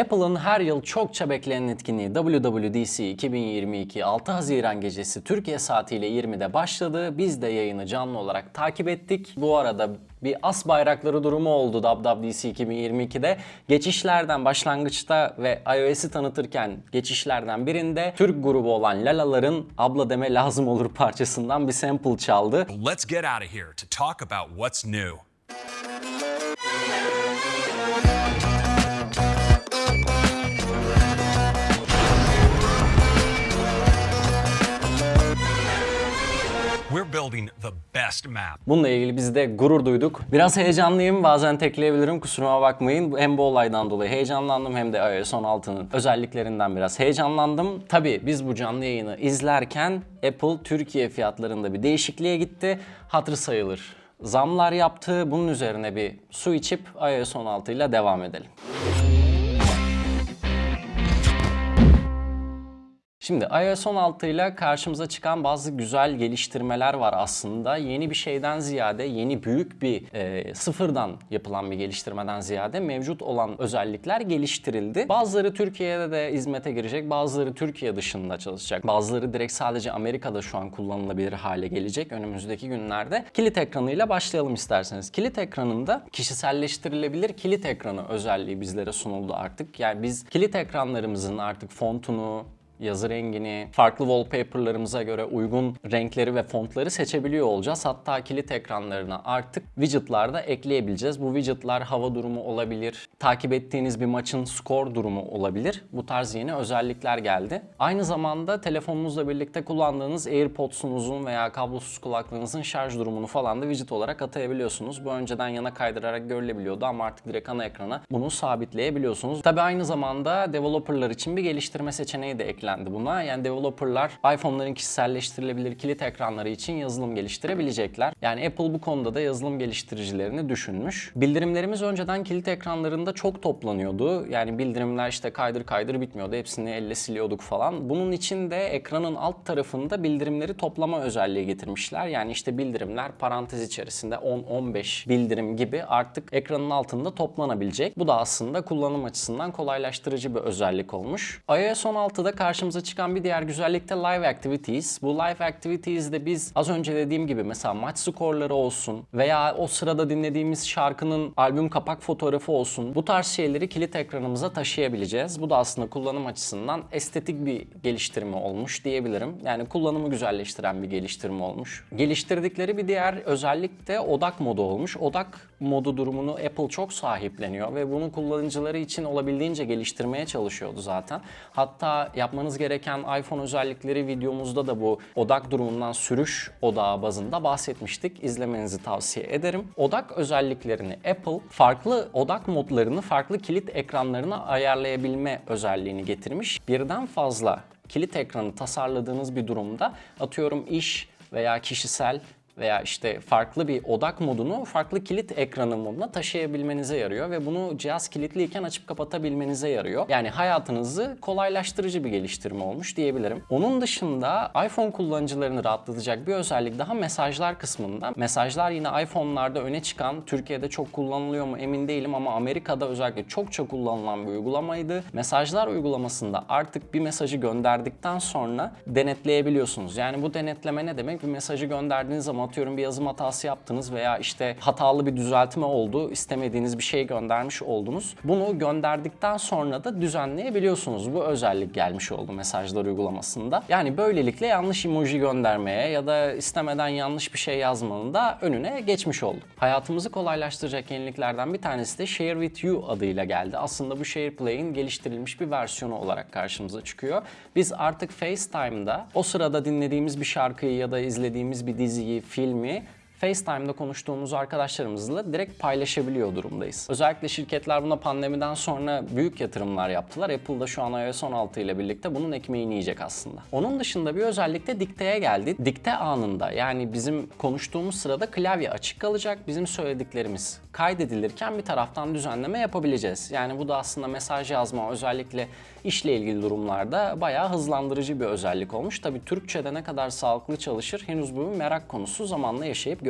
Apple'ın her yıl çokça beklenen etkinliği WWDC 2022 6 Haziran gecesi Türkiye saatiyle 20'de başladı. Biz de yayını canlı olarak takip ettik. Bu arada bir as bayrakları durumu oldu WWDC 2022'de. Geçişlerden başlangıçta ve iOS'i tanıtırken geçişlerden birinde Türk grubu olan Lalaların Abla Deme Lazım Olur parçasından bir sample çaldı. Let's get out of here to talk about what's new. Building the best map. Bununla ilgili biz de gurur duyduk. Biraz heyecanlıyım. Bazen tekleyebilirim. Kusuruma bakmayın. Hem bu olaydan dolayı heyecanlandım hem de iOS 16'nın özelliklerinden biraz heyecanlandım. Tabii biz bu canlı yayını izlerken Apple Türkiye fiyatlarında bir değişikliğe gitti. Hatır sayılır. Zamlar yaptı. Bunun üzerine bir su içip iOS 16 ile devam edelim. Şimdi iOS 16 ile karşımıza çıkan bazı güzel geliştirmeler var aslında. Yeni bir şeyden ziyade, yeni büyük bir e, sıfırdan yapılan bir geliştirmeden ziyade mevcut olan özellikler geliştirildi. Bazıları Türkiye'de de hizmete girecek, bazıları Türkiye dışında çalışacak. Bazıları direkt sadece Amerika'da şu an kullanılabilir hale gelecek önümüzdeki günlerde. Kilit ekranıyla başlayalım isterseniz. Kilit ekranında kişiselleştirilebilir kilit ekranı özelliği bizlere sunuldu artık. Yani biz kilit ekranlarımızın artık fontunu, yazı rengini, farklı wallpaper'larımıza göre uygun renkleri ve fontları seçebiliyor olacağız. Hatta kilit ekranlarına artık widget'lar ekleyebileceğiz. Bu widget'lar hava durumu olabilir, takip ettiğiniz bir maçın skor durumu olabilir. Bu tarz yeni özellikler geldi. Aynı zamanda telefonunuzla birlikte kullandığınız AirPods'unuzun veya kablosuz kulaklığınızın şarj durumunu falan da widget olarak atayabiliyorsunuz. Bu önceden yana kaydırarak görülebiliyordu ama artık direkt ana ekrana bunu sabitleyebiliyorsunuz. Tabi aynı zamanda developerlar için bir geliştirme seçeneği de eklendi buna. Yani developerlar iPhone'ların kişiselleştirilebilir kilit ekranları için yazılım geliştirebilecekler. Yani Apple bu konuda da yazılım geliştiricilerini düşünmüş. Bildirimlerimiz önceden kilit ekranlarında çok toplanıyordu. Yani bildirimler işte kaydır kaydır bitmiyordu. Hepsini elle siliyorduk falan. Bunun için de ekranın alt tarafında bildirimleri toplama özelliği getirmişler. Yani işte bildirimler parantez içerisinde 10-15 bildirim gibi artık ekranın altında toplanabilecek. Bu da aslında kullanım açısından kolaylaştırıcı bir özellik olmuş. iOS 16'da karşımıza çıkan bir diğer güzellik de Live Activities. Bu Live Activities'de biz az önce dediğim gibi mesela maç skorları olsun veya o sırada dinlediğimiz şarkının albüm kapak fotoğrafı olsun bu tarz şeyleri kilit ekranımıza taşıyabileceğiz. Bu da aslında kullanım açısından estetik bir geliştirme olmuş diyebilirim. Yani kullanımı güzelleştiren bir geliştirme olmuş. Geliştirdikleri bir diğer özellik de odak modu olmuş. Odak modu durumunu Apple çok sahipleniyor ve bunu kullanıcıları için olabildiğince geliştirmeye çalışıyordu zaten. Hatta yapmanız gereken iPhone özellikleri videomuzda da bu odak durumundan sürüş odağı bazında bahsetmiştik. İzlemenizi tavsiye ederim. Odak özelliklerini Apple farklı odak modlarını farklı kilit ekranlarına ayarlayabilme özelliğini getirmiş. Birden fazla kilit ekranı tasarladığınız bir durumda atıyorum iş veya kişisel veya işte farklı bir odak modunu farklı kilit ekranı moduna taşıyabilmenize yarıyor ve bunu cihaz kilitliyken açıp kapatabilmenize yarıyor. Yani hayatınızı kolaylaştırıcı bir geliştirme olmuş diyebilirim. Onun dışında iPhone kullanıcılarını rahatlatacak bir özellik daha mesajlar kısmında. Mesajlar yine iPhone'larda öne çıkan, Türkiye'de çok kullanılıyor mu emin değilim ama Amerika'da özellikle çokça kullanılan bir uygulamaydı. Mesajlar uygulamasında artık bir mesajı gönderdikten sonra denetleyebiliyorsunuz. Yani bu denetleme ne demek? Bir mesajı gönderdiğiniz zaman atıyorum bir yazım hatası yaptınız veya işte hatalı bir düzeltme oldu, istemediğiniz bir şey göndermiş oldunuz. Bunu gönderdikten sonra da düzenleyebiliyorsunuz. Bu özellik gelmiş oldu mesajlar uygulamasında. Yani böylelikle yanlış emoji göndermeye ya da istemeden yanlış bir şey yazmanın da önüne geçmiş olduk. Hayatımızı kolaylaştıracak yeniliklerden bir tanesi de Share With You adıyla geldi. Aslında bu SharePlay'in geliştirilmiş bir versiyonu olarak karşımıza çıkıyor. Biz artık FaceTime'da o sırada dinlediğimiz bir şarkıyı ya da izlediğimiz bir diziyi, field में FaceTime'da konuştuğumuz arkadaşlarımızla direkt paylaşabiliyor durumdayız. Özellikle şirketler buna pandemiden sonra büyük yatırımlar yaptılar. Apple da şu an iOS 16 ile birlikte bunun ekmeğini yiyecek aslında. Onun dışında bir özellik de dikteye geldi. Dikte anında yani bizim konuştuğumuz sırada klavye açık kalacak. Bizim söylediklerimiz kaydedilirken bir taraftan düzenleme yapabileceğiz. Yani bu da aslında mesaj yazma özellikle işle ilgili durumlarda bayağı hızlandırıcı bir özellik olmuş. Tabii Türkçe'de ne kadar sağlıklı çalışır henüz bu merak konusu zamanla yaşayıp göreceğiz.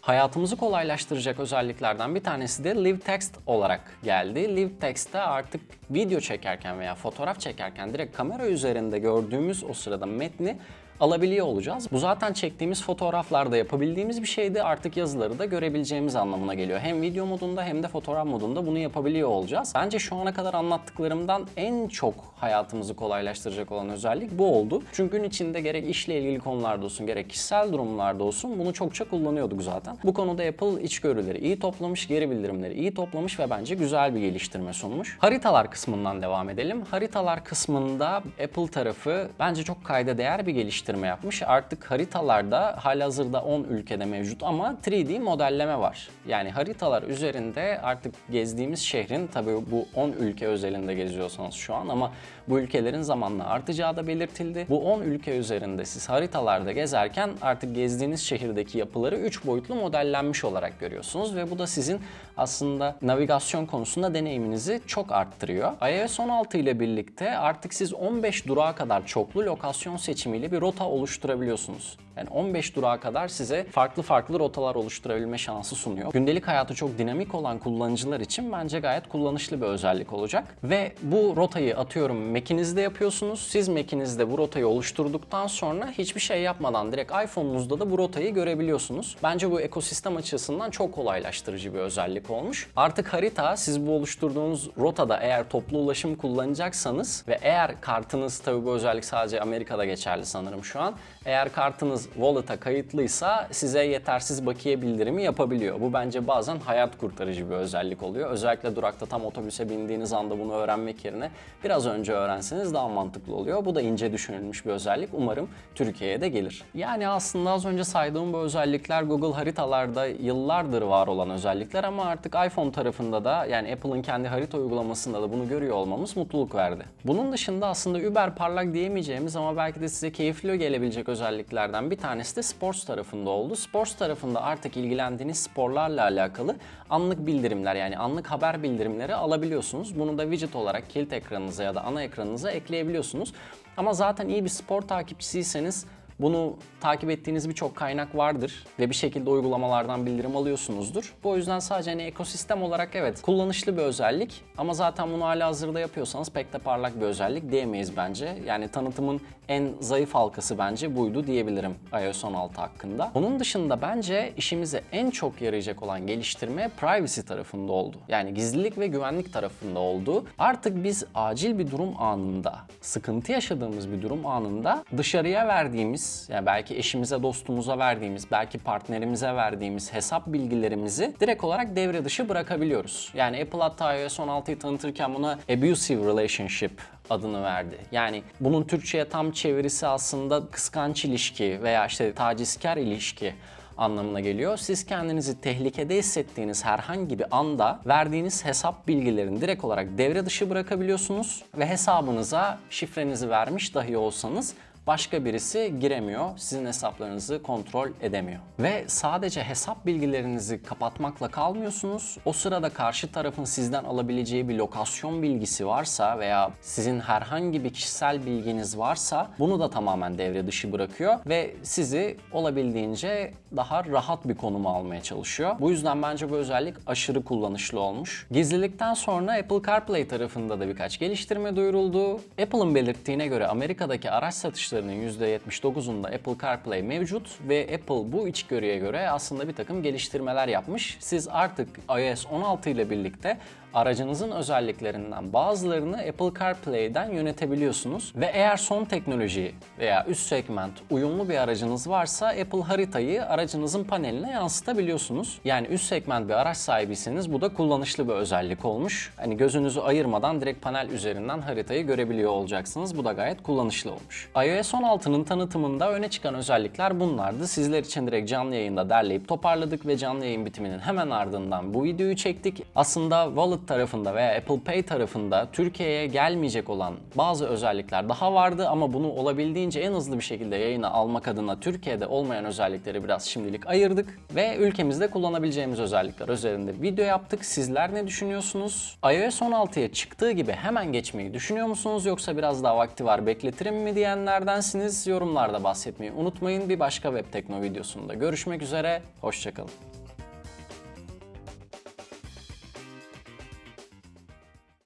Hayatımızı kolaylaştıracak özelliklerden bir tanesi de Live Text olarak geldi. Live Text'te artık video çekerken veya fotoğraf çekerken direkt kamera üzerinde gördüğümüz o sırada metni alabiliyor olacağız. Bu zaten çektiğimiz fotoğraflarda yapabildiğimiz bir şeydi. Artık yazıları da görebileceğimiz anlamına geliyor. Hem video modunda hem de fotoğraf modunda bunu yapabiliyor olacağız. Bence şu ana kadar anlattıklarımdan en çok hayatımızı kolaylaştıracak olan özellik bu oldu. Çünkü gün içinde gerek işle ilgili konularda olsun gerek kişisel durumlarda olsun bunu çokça kullanıyorduk zaten. Bu konuda Apple içgörüleri iyi toplamış, geri bildirimleri iyi toplamış ve bence güzel bir geliştirme sunmuş. Haritalar kısmından devam edelim. Haritalar kısmında Apple tarafı bence çok kayda değer bir geliştirme yapmış. Artık haritalarda halihazırda 10 ülkede mevcut ama 3D modelleme var. Yani haritalar üzerinde artık gezdiğimiz şehrin tabii bu 10 ülke özelinde geziyorsanız şu an ama bu ülkelerin zamanla artacağı da belirtildi. Bu 10 ülke üzerinde siz haritalarda gezerken artık gezdiğiniz şehirdeki yapıları 3 boyutlu modellenmiş olarak görüyorsunuz ve bu da sizin aslında navigasyon konusunda deneyiminizi çok arttırıyor. iOS 16 ile birlikte artık siz 15 durağa kadar çoklu lokasyon seçimiyle bir rota oluşturabiliyorsunuz. Yani 15 durağa kadar size farklı farklı rotalar oluşturabilme şansı sunuyor. Gündelik hayatı çok dinamik olan kullanıcılar için bence gayet kullanışlı bir özellik olacak. Ve bu rotayı atıyorum Mac'inizde yapıyorsunuz. Siz Mac'inizde bu rotayı oluşturduktan sonra hiçbir şey yapmadan direkt iPhone'unuzda da bu rotayı görebiliyorsunuz. Bence bu ekosistem açısından çok kolaylaştırıcı bir özellik olmuş. Artık harita siz bu oluşturduğunuz rotada eğer toplu ulaşım kullanacaksanız ve eğer kartınız tabii bu özellik sadece Amerika'da geçerli sanırım şu an. Eğer kartınız wallet'a kayıtlıysa size yetersiz bakiye bildirimi yapabiliyor. Bu bence bazen hayat kurtarıcı bir özellik oluyor. Özellikle durakta tam otobüse bindiğiniz anda bunu öğrenmek yerine biraz önce öğrenseniz daha mantıklı oluyor. Bu da ince düşünülmüş bir özellik. Umarım Türkiye'ye de gelir. Yani aslında az önce saydığım bu özellikler Google haritalarda yıllardır var olan özellikler ama artık iPhone tarafında da yani Apple'ın kendi harita uygulamasında da bunu görüyor olmamız mutluluk verdi. Bunun dışında aslında über parlak diyemeyeceğimiz ama belki de size keyifli gelebilecek özelliklerden bir tanesi de Sports tarafında oldu. Sports tarafında artık ilgilendiğiniz sporlarla alakalı anlık bildirimler yani anlık haber bildirimleri alabiliyorsunuz. Bunu da widget olarak kilit ekranınıza ya da ana ekranınıza ekleyebiliyorsunuz. Ama zaten iyi bir spor takipçisiyseniz bunu takip ettiğiniz birçok kaynak vardır ve bir şekilde uygulamalardan bildirim alıyorsunuzdur. Bu yüzden sadece hani ekosistem olarak evet kullanışlı bir özellik ama zaten bunu hala hazırda yapıyorsanız pek de parlak bir özellik diyemeyiz bence. Yani tanıtımın en zayıf halkası bence buydu diyebilirim iOS 16 hakkında. Onun dışında bence işimize en çok yarayacak olan geliştirme privacy tarafında oldu. Yani gizlilik ve güvenlik tarafında oldu. Artık biz acil bir durum anında, sıkıntı yaşadığımız bir durum anında dışarıya verdiğimiz yani belki eşimize, dostumuza verdiğimiz, belki partnerimize verdiğimiz hesap bilgilerimizi direkt olarak devre dışı bırakabiliyoruz. Yani Apple hatta iOS 16'yı tanıtırken buna abusive relationship adını verdi. Yani bunun Türkçe'ye tam çevirisi aslında kıskanç ilişki veya işte tacizkar ilişki anlamına geliyor. Siz kendinizi tehlikede hissettiğiniz herhangi bir anda verdiğiniz hesap bilgilerini direkt olarak devre dışı bırakabiliyorsunuz ve hesabınıza şifrenizi vermiş dahi olsanız başka birisi giremiyor, sizin hesaplarınızı kontrol edemiyor. Ve sadece hesap bilgilerinizi kapatmakla kalmıyorsunuz. O sırada karşı tarafın sizden alabileceği bir lokasyon bilgisi varsa veya sizin herhangi bir kişisel bilginiz varsa bunu da tamamen devre dışı bırakıyor ve sizi olabildiğince daha rahat bir konuma almaya çalışıyor. Bu yüzden bence bu özellik aşırı kullanışlı olmuş. Gizlilikten sonra Apple CarPlay tarafında da birkaç geliştirme duyuruldu. Apple'ın belirttiğine göre Amerika'daki araç satışları satışlarının %79'unda Apple CarPlay mevcut ve Apple bu içgörüye göre aslında bir takım geliştirmeler yapmış. Siz artık iOS 16 ile birlikte aracınızın özelliklerinden bazılarını Apple CarPlay'den yönetebiliyorsunuz. Ve eğer son teknoloji veya üst segment uyumlu bir aracınız varsa Apple haritayı aracınızın paneline yansıtabiliyorsunuz. Yani üst segment bir araç sahibiyseniz bu da kullanışlı bir özellik olmuş. Hani gözünüzü ayırmadan direkt panel üzerinden haritayı görebiliyor olacaksınız. Bu da gayet kullanışlı olmuş. iOS 16'nın tanıtımında öne çıkan özellikler bunlardı. Sizler için direkt canlı yayında derleyip toparladık ve canlı yayın bitiminin hemen ardından bu videoyu çektik. Aslında Wallet tarafında veya Apple Pay tarafında Türkiye'ye gelmeyecek olan bazı özellikler daha vardı ama bunu olabildiğince en hızlı bir şekilde yayına almak adına Türkiye'de olmayan özellikleri biraz şimdilik ayırdık ve ülkemizde kullanabileceğimiz özellikler üzerinde video yaptık. Sizler ne düşünüyorsunuz? iOS 16'ya çıktığı gibi hemen geçmeyi düşünüyor musunuz yoksa biraz daha vakti var bekletirim mi diyenlerdensiniz? Yorumlarda bahsetmeyi unutmayın. Bir başka Web Tekno videosunda görüşmek üzere. Hoşçakalın.